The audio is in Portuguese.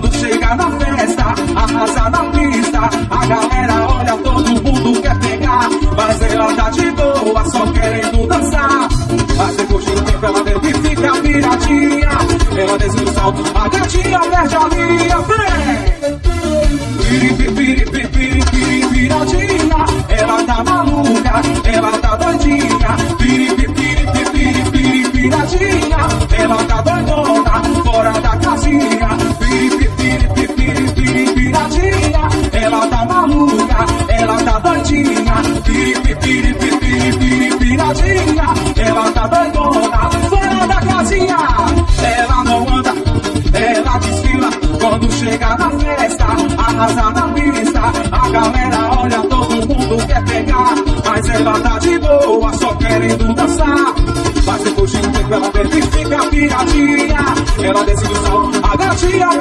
Quando chega na festa, arrasa na pista. A galera olha, todo mundo quer pegar. Mas ela tá de boa, só querendo dançar. Mas depois de um tempo ela deve ficar viradinha. Ela desce o salto, a gatinha perde a linha. Vem! Piri, viradinha. Ela tá maluca, ela tá doidinha. Piri, viradinha. Ela tá doidona, arrasa na pista. A galera olha, todo mundo quer pegar, mas ela tá de boa, só querendo dançar. Mas depois de um tempo ela deve ficar piradinha. Ela desce do salto, a gatinha